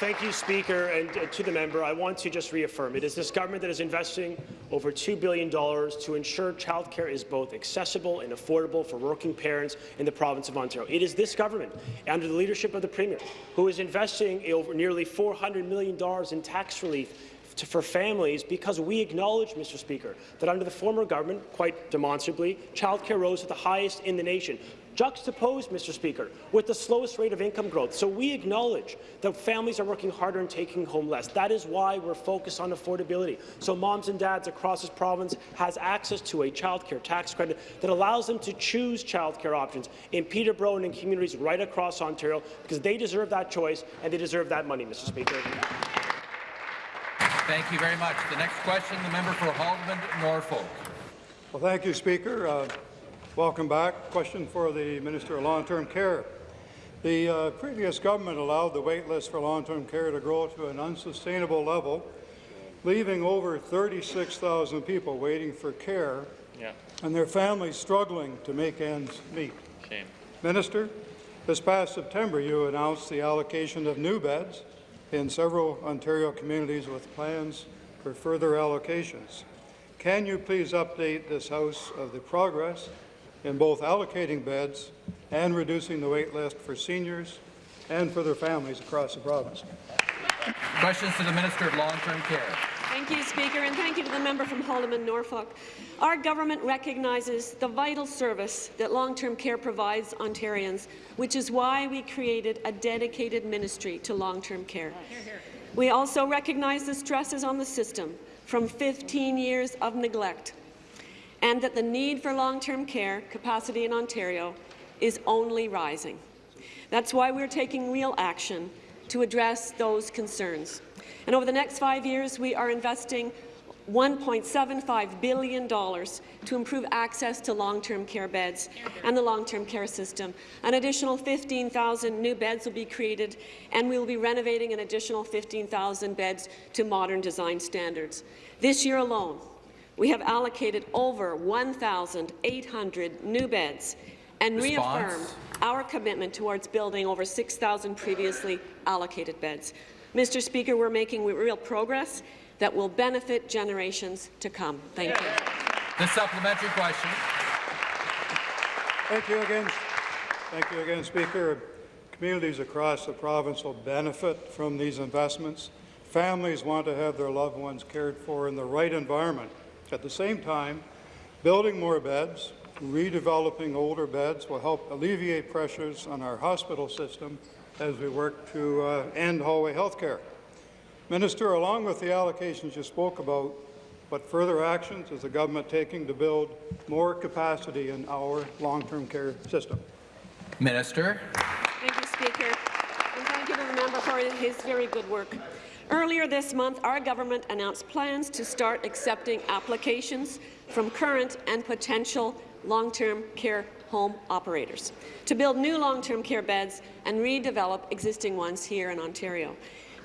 Thank you, Speaker, and uh, to the member, I want to just reaffirm it is this government that is investing over $2 billion to ensure childcare is both accessible and affordable for working parents in the province of Ontario. It is this government, under the leadership of the Premier, who is investing over nearly $400 million in tax relief to, for families because we acknowledge, Mr. Speaker, that under the former government, quite demonstrably, childcare rose at the highest in the nation juxtaposed, Mr. Speaker, with the slowest rate of income growth. So we acknowledge that families are working harder and taking home less. That is why we're focused on affordability. So moms and dads across this province has access to a childcare tax credit that allows them to choose childcare options in Peterborough and in communities right across Ontario because they deserve that choice and they deserve that money, Mr. Speaker. Thank you very much. The next question, the member for Haldimand, Norfolk. Well, thank you, Speaker. Uh, welcome back. Question for the Minister of Long-Term Care. The uh, previous government allowed the wait list for long-term care to grow to an unsustainable level, leaving over 36,000 people waiting for care yeah. and their families struggling to make ends meet. Shame. Minister, this past September you announced the allocation of new beds in several Ontario communities with plans for further allocations. Can you please update this House of the progress in both allocating beds and reducing the wait list for seniors and for their families across the province? Questions to the Minister of Long-Term Care. Thank you, Speaker, and thank you to the member from Haldimand, Norfolk. Our government recognizes the vital service that long-term care provides Ontarians, which is why we created a dedicated ministry to long-term care. We also recognize the stresses on the system from 15 years of neglect, and that the need for long-term care capacity in Ontario is only rising. That's why we're taking real action to address those concerns. And over the next five years, we are investing $1.75 billion to improve access to long-term care beds and the long-term care system. An additional 15,000 new beds will be created, and we will be renovating an additional 15,000 beds to modern design standards. This year alone, we have allocated over 1,800 new beds and Response? reaffirmed our commitment towards building over 6,000 previously allocated beds. Mr. Speaker, we're making real progress that will benefit generations to come. Thank you. The supplementary question. Thank you again. Thank you again, Speaker. Communities across the province will benefit from these investments. Families want to have their loved ones cared for in the right environment. At the same time, building more beds, redeveloping older beds will help alleviate pressures on our hospital system as we work to uh, end hallway health care. Minister, along with the allocations you spoke about, what further actions is the government taking to build more capacity in our long-term care system? Minister. Thank you, Speaker. And thank you to the member for his very good work. Earlier this month, our government announced plans to start accepting applications from current and potential long-term care home operators to build new long-term care beds and redevelop existing ones here in Ontario.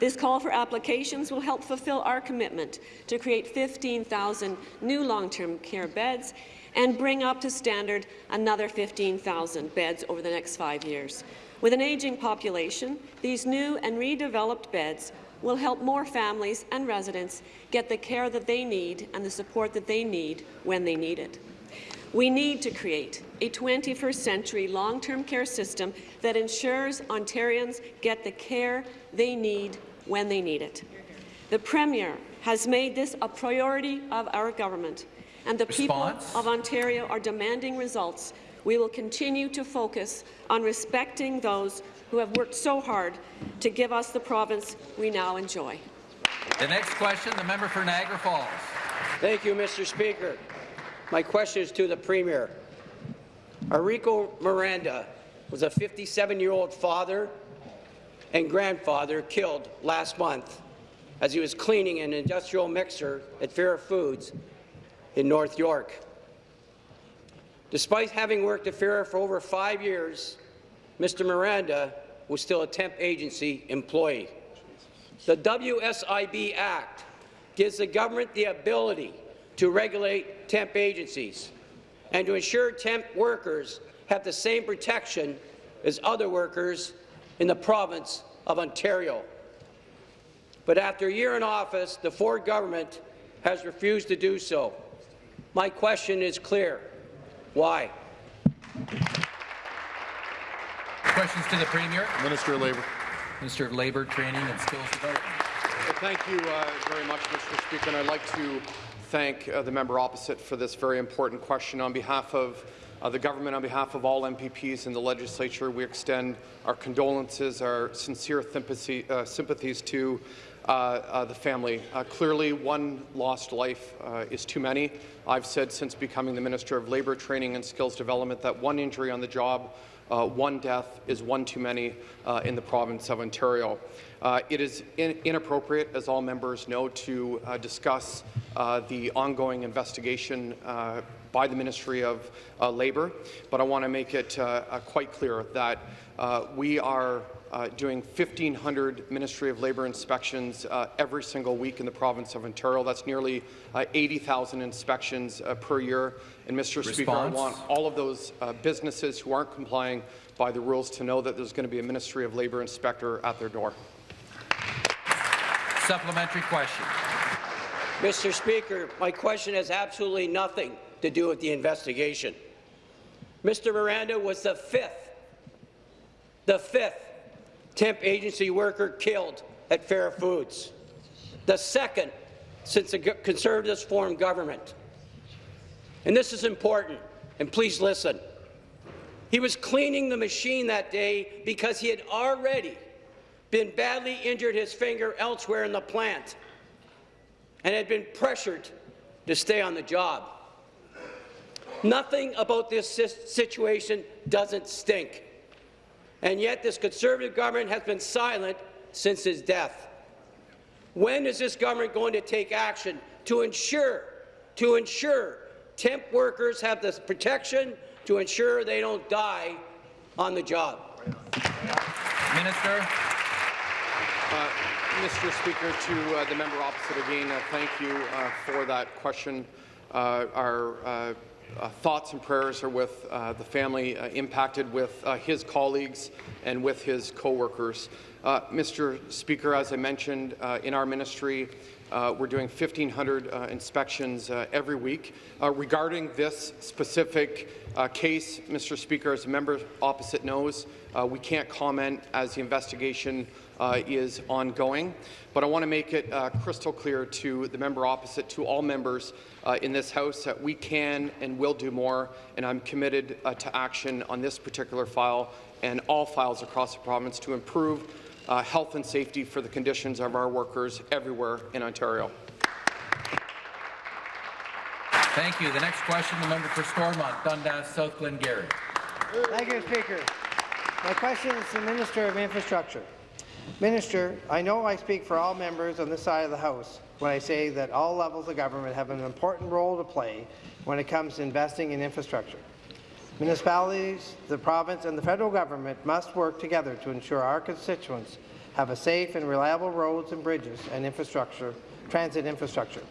This call for applications will help fulfill our commitment to create 15,000 new long-term care beds and bring up to standard another 15,000 beds over the next five years. With an aging population, these new and redeveloped beds will help more families and residents get the care that they need and the support that they need when they need it. We need to create a 21st century long-term care system that ensures Ontarians get the care they need when they need it. The Premier has made this a priority of our government, and the Response? people of Ontario are demanding results. We will continue to focus on respecting those who have worked so hard to give us the province we now enjoy. The next question, the member for Niagara Falls. Thank you, Mr. Speaker. My question is to the Premier. Enrico Miranda was a 57-year-old father and grandfather killed last month as he was cleaning an industrial mixer at Fiera Foods in North York. Despite having worked at Fiera for over five years, Mr. Miranda was still a temp agency employee. The WSIB Act gives the government the ability to regulate temp agencies and to ensure temp workers have the same protection as other workers in the province of Ontario. But after a year in office, the Ford government has refused to do so. My question is clear. Why? Questions to the Premier. Minister of Labour. Minister of Labour, Training and Skills Development. thank you uh, very much, Mr. Speaker, and I'd like to thank uh, the member opposite for this very important question. On behalf of uh, the government, on behalf of all MPPs in the legislature, we extend our condolences, our sincere sympathy, uh, sympathies to uh, uh, the family. Uh, clearly, one lost life uh, is too many. I've said since becoming the Minister of Labour, Training and Skills Development that one injury on the job, uh, one death is one too many uh, in the province of Ontario. Uh, it is in inappropriate, as all members know, to uh, discuss uh, the ongoing investigation uh, by the Ministry of uh, Labour, but I want to make it uh, uh, quite clear that uh, we are uh, doing 1,500 Ministry of Labour inspections uh, every single week in the province of Ontario. That's nearly uh, 80,000 inspections uh, per year. And, Mr. Speaker, I want all of those uh, businesses who aren't complying by the rules to know that there's going to be a Ministry of Labour inspector at their door. Supplementary question. Mr. Speaker, my question has absolutely nothing to do with the investigation. Mr. Miranda was the fifth, the fifth temp agency worker killed at Fiera Foods, the second since the Conservatives formed government. And this is important, and please listen. He was cleaning the machine that day because he had already been badly injured his finger elsewhere in the plant and had been pressured to stay on the job. Nothing about this situation doesn't stink. And yet this Conservative government has been silent since his death. When is this government going to take action to ensure, to ensure temp workers have the protection to ensure they don't die on the job? Minister. Uh, Mr. Speaker, to uh, the member opposite again, uh, thank you uh, for that question. Uh, our uh, thoughts and prayers are with uh, the family uh, impacted, with uh, his colleagues, and with his co-workers. Uh, Mr. Speaker, as I mentioned, uh, in our ministry, we're doing 1,500 uh, inspections every week. Regarding this specific case, Mr. Speaker, as a member opposite knows, we can't comment as the investigation uh, is ongoing. But I want to make it uh, crystal clear to the member opposite, to all members uh, in this House, that we can and will do more, and I'm committed uh, to action on this particular file and all files across the province to improve uh, health and safety for the conditions of our workers everywhere in Ontario. Thank you. The next question, the member for Stormont, Dundas, South Glengarry. Thank you, Speaker. My question is to the Minister of Infrastructure. Minister, I know I speak for all members on this side of the House when I say that all levels of government have an important role to play when it comes to investing in infrastructure. Municipalities, the province and the federal government must work together to ensure our constituents have a safe and reliable roads and bridges and infrastructure, transit infrastructure.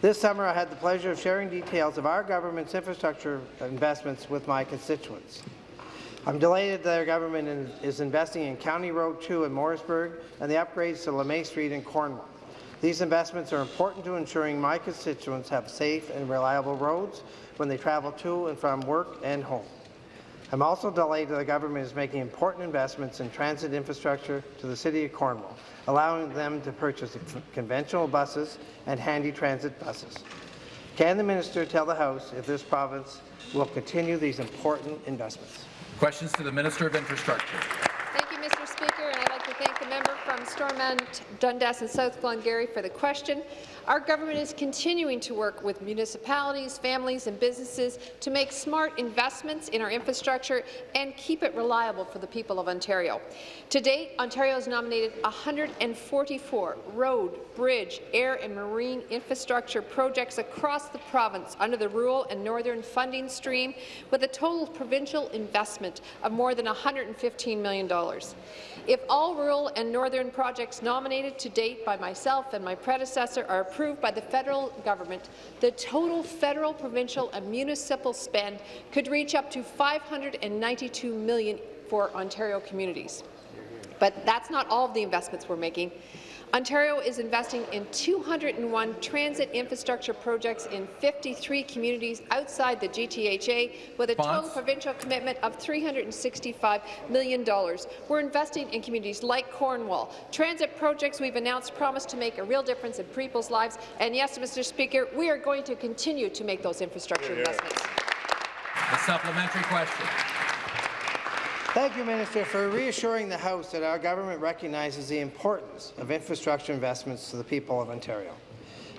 This summer, I had the pleasure of sharing details of our government's infrastructure investments with my constituents. I'm delighted that our government in- is investing in County Road 2 in Morrisburg and the upgrades to LeMay Street in Cornwall. These investments are important to ensuring my constituents have safe and reliable roads when they travel to and from work and home. I'm also delighted that the government is making important investments in transit infrastructure to the City of Cornwall, allowing them to purchase conventional buses and handy transit buses. Can the minister tell the House if this province will continue these important investments? Questions to the Minister of Infrastructure. Thank you, Mr. Speaker, and I'd like to thank the member from Stormont, Dundas and South Glengarry for the question. Our government is continuing to work with municipalities, families and businesses to make smart investments in our infrastructure and keep it reliable for the people of Ontario. To date, Ontario has nominated 144 road, bridge, air and marine infrastructure projects across the province under the rural and northern funding stream with a total provincial investment of more than $115 million. If all rural and northern projects nominated to date by myself and my predecessor are approved by the federal government, the total federal, provincial and municipal spend could reach up to 592 million for Ontario communities. But that's not all of the investments we're making. Ontario is investing in 201 transit infrastructure projects in 53 communities outside the GTHA with a total provincial commitment of $365 million. We're investing in communities like Cornwall. Transit projects we've announced promise to make a real difference in people's lives. And yes, Mr. Speaker, we are going to continue to make those infrastructure investments. A supplementary question. Thank you, Minister, for reassuring the House that our government recognizes the importance of infrastructure investments to the people of Ontario.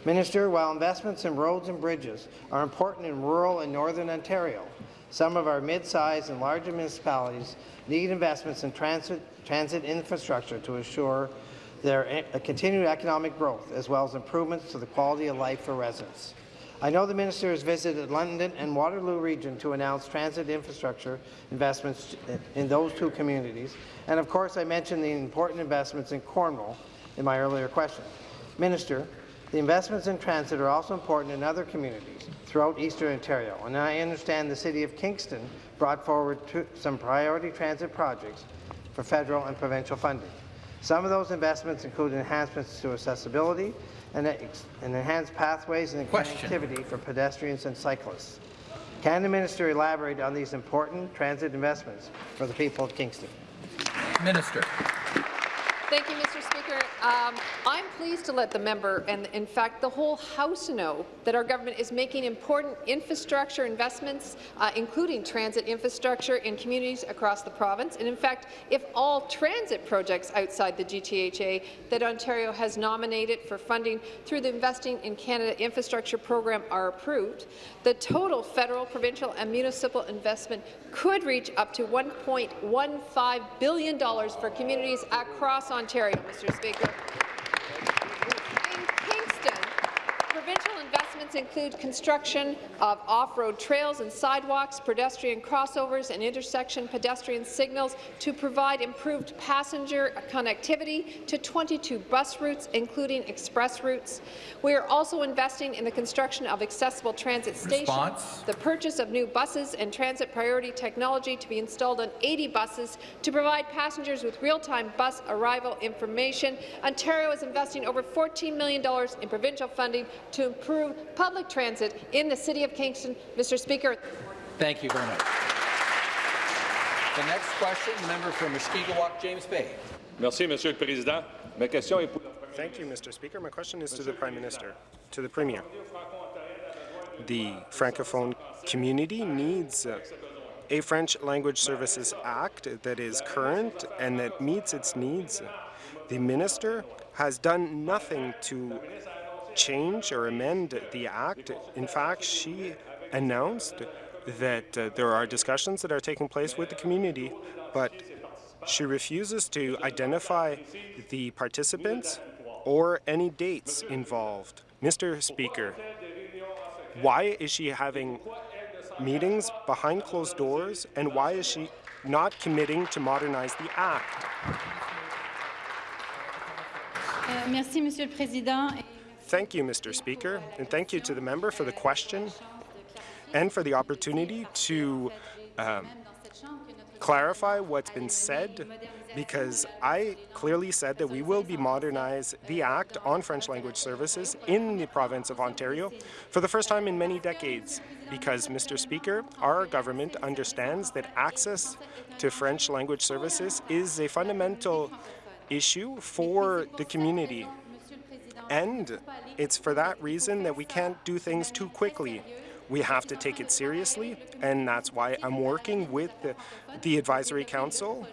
Minister, while investments in roads and bridges are important in rural and northern Ontario, some of our mid-sized and larger municipalities need investments in transit, transit infrastructure to assure their e- continued economic growth, as well as improvements to the quality of life for residents. I know the minister has visited London and Waterloo region to announce transit infrastructure investments in those two communities, and of course I mentioned the important investments in Cornwall in my earlier question. Minister, the investments in transit are also important in other communities throughout eastern Ontario, and I understand the City of Kingston brought forward some priority transit projects for federal and provincial funding. Some of those investments include enhancements to accessibility and, and enhanced pathways and Question. connectivity for pedestrians and cyclists. Can the minister elaborate on these important transit investments for the people of Kingston? Minister. Thank you, Mr. Speaker. Um, I'm pleased to let the member, and in fact the whole House, know that our government is making important infrastructure investments, uh, including transit infrastructure in communities across the province. And in fact, if all transit projects outside the GTHA that Ontario has nominated for funding through the Investing in Canada Infrastructure Program are approved, the total federal, provincial and municipal investment could reach up to $1.15 billion for communities across Ontario, Mr. Speaker. In Kingston, provincial include construction of off-road trails and sidewalks, pedestrian crossovers and intersection pedestrian signals to provide improved passenger connectivity to 22 bus routes, including express routes. We are also investing in the construction of accessible transit stations, the purchase of new buses and transit priority technology to be installed on 80 buses to provide passengers with real-time bus arrival information. Ontario is investing over $14 million in provincial funding to improve public transit in the City of Kingston. Mr. Speaker. Thank you very much. The next question, the member for Mushkegowuk, James Bay. Merci, Monsieur le Président. Ma question est pour Thank you, Mr. Speaker. My question is to the Prime Minister, to the Premier. The Francophone community needs a French Language Services Act that is current and that meets its needs. The Minister has done nothing to change or amend the Act. In fact, she announced that uh, there are discussions that are taking place with the community, but she refuses to identify the participants or any dates involved. Mr. Speaker, why is she having meetings behind closed doors and why is she not committing to modernize the Act? Euh, merci, Monsieur le Président. Thank you, Mr. Speaker, and thank you to the member for the question and for the opportunity to um, clarify what's been said because I clearly said that we will be modernize the Act on French language services in the province of Ontario for the first time in many decades because, Mr. Speaker, our government understands that access to French language services is a fundamental issue for the community. And it's for that reason that we can't do things too quickly. We have to take it seriously, and that's why I'm working with the, the Advisory Council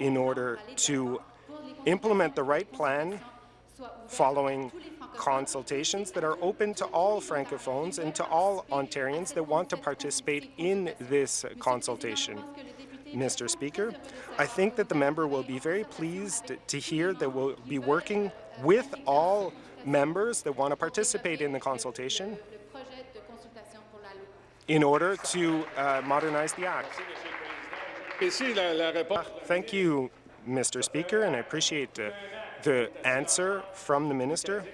in order to implement the right plan following consultations that are open to all Francophones and to all Ontarians that want to participate in this consultation. Mr. Speaker, I think that the member will be very pleased to hear that we'll be working with all members that want to participate in the consultation in order to uh, modernize the Act. Thank you, Mr. Speaker, and I appreciate uh, the answer from the minister.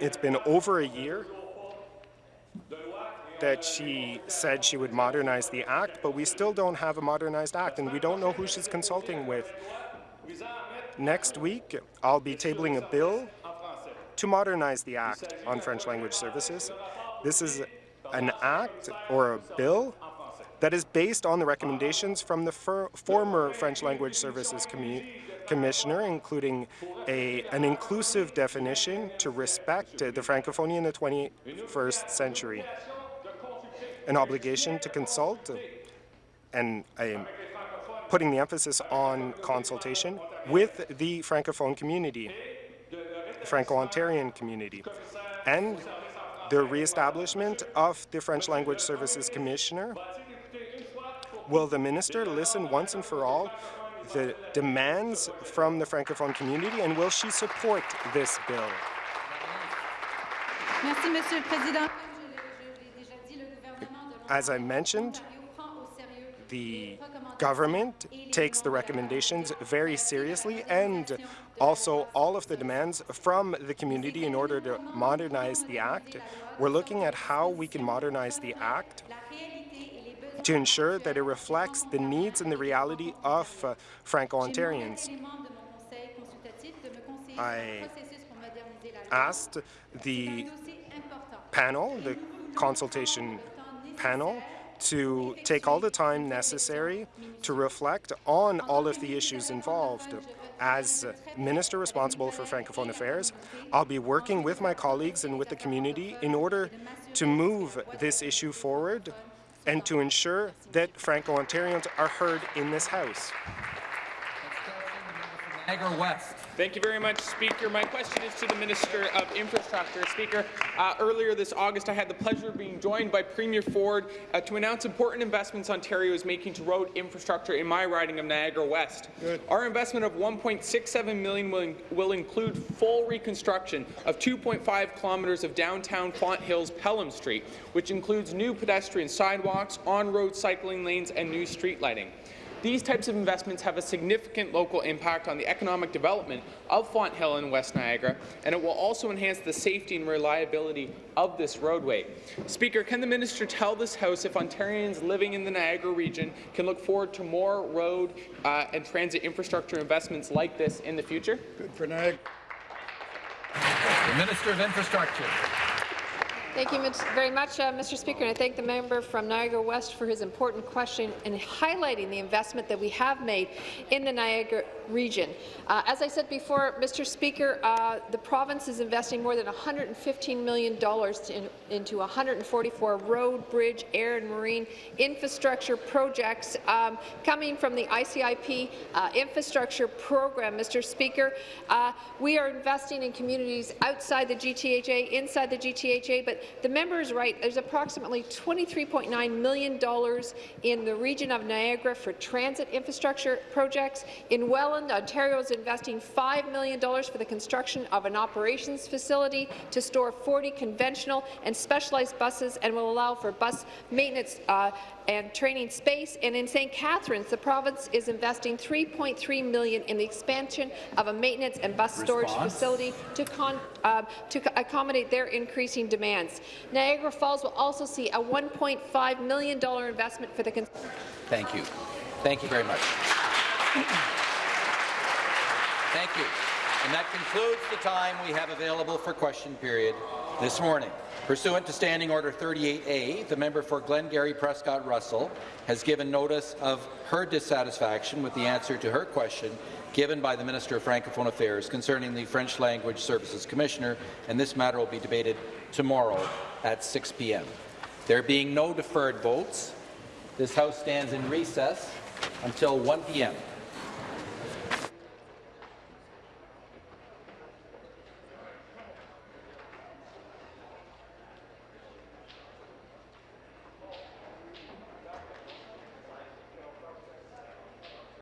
It's been over a year that she said she would modernize the Act, but we still don't have a modernized Act, and we don't know who she's consulting with. Next week, I'll be tabling a bill to modernize the Act on French language services. This is an act or a bill that is based on the recommendations from the former French language services commissioner, including a, an inclusive definition to respect the Francophonie in the 21st century, an obligation to consult, and I'm putting the emphasis on consultation with the Francophone community, the Franco-Ontarian community, and the reestablishment of the French Language Services Commissioner. Will the minister listen once and for all the demands from the Francophone community, and will she support this bill? As I mentioned, the government takes the recommendations very seriously and also all of the demands from the community in order to modernize the Act. We're looking at how we can modernize the Act to ensure that it reflects the needs and the reality of uh, Franco-Ontarians. I asked the panel, the consultation panel, to take all the time necessary to reflect on all of the issues involved. As Minister responsible for Francophone Affairs, I'll be working with my colleagues and with the community in order to move this issue forward and to ensure that Franco-Ontarians are heard in this House. Niagara West. Thank you very much, Speaker. My question is to the Minister of Infrastructure. Speaker, uh, earlier this August, I had the pleasure of being joined by Premier Ford uh, to announce important investments Ontario is making to road infrastructure in my riding of Niagara West. Good. Our investment of 1.67 million will, in will include full reconstruction of 2.5 kilometres of downtown Fonthill's Pelham Street, which includes new pedestrian sidewalks, on-road cycling lanes, and new street lighting. These types of investments have a significant local impact on the economic development of Fonthill and West Niagara, and it will also enhance the safety and reliability of this roadway. Speaker, can the minister tell this House if Ontarians living in the Niagara region can look forward to more road uh, and transit infrastructure investments like this in the future? Good for Niagara. The Minister of Infrastructure. Thank you very much, uh, Mr. Speaker, and I thank the member from Niagara West for his important question and highlighting the investment that we have made in the Niagara region. Uh, as I said before, Mr. Speaker, uh, the province is investing more than $115 million in, into 144 road, bridge, air and marine infrastructure projects um, coming from the ICIP uh, infrastructure program, Mr. Speaker. Uh, we are investing in communities outside the GTHA, inside the GTHA, but the member is right. There's approximately $23.9 million in the region of Niagara for transit infrastructure projects. In Welland, Ontario is investing $5 million for the construction of an operations facility to store 40 conventional and specialized buses and will allow for bus maintenance uh, and training space. And in St. Catharines, the province is investing 3.3 million in the expansion of a maintenance and bus Response. storage facility to, uh, to accommodate their increasing demands. Niagara Falls will also see a $1.5 million investment for the. Thank you. Thank you very much. Thank you. And that concludes the time we have available for question period this morning. Pursuant to Standing Order 38A, the member for Glengarry Prescott Russell has given notice of her dissatisfaction with the answer to her question given by the Minister of Francophone Affairs concerning the French Language Services Commissioner, and this matter will be debated tomorrow at 6 p.m. There being no deferred votes, this House stands in recess until 1 p.m.